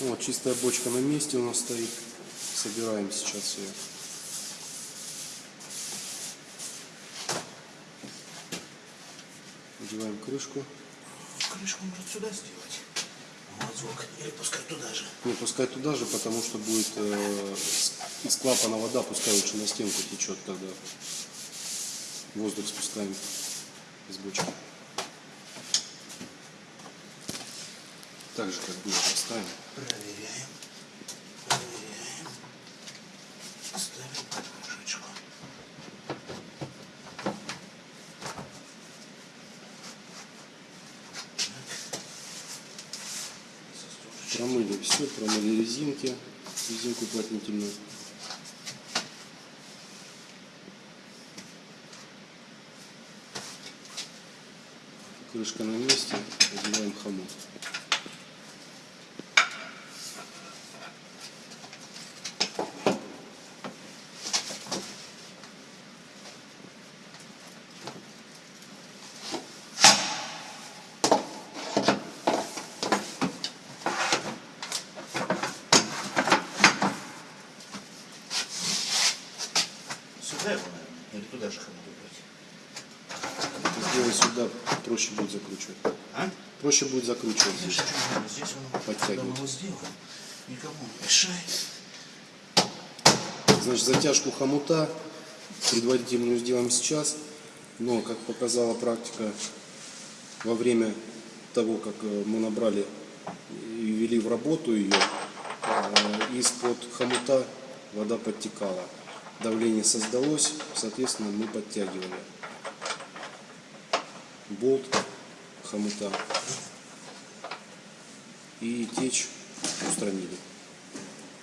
Вот, чистая бочка на месте у нас стоит. Собираем сейчас ее. Надеваем крышку. Крышку может сюда сделать. Вот звук. Или пускай туда же. Не, пускай туда же, потому что будет э, из клапана вода, пускай лучше на стенку течет, когда воздух спускаем из бочки. Так же, как было, поставим. Проверяем. Проверяем. Ставим под крышечку. Так. Застежечка. Промыли все, промыли резинки, резинку уплотнительную. Крышка на месте, Его, наверное, или туда же хомут убрать? Это сделать сюда проще будет закручивать. А? Проще будет закручивать Здесь, надо, здесь он Подтягивать. когда сделаем, никому не мешает. Значит, затяжку хомута предварительную сделаем сейчас, но, как показала практика, во время того, как э, мы набрали и ввели в работу ее, э, из-под хомута вода подтекала. Давление создалось, соответственно, мы подтягивали болт хомута и течь устранили.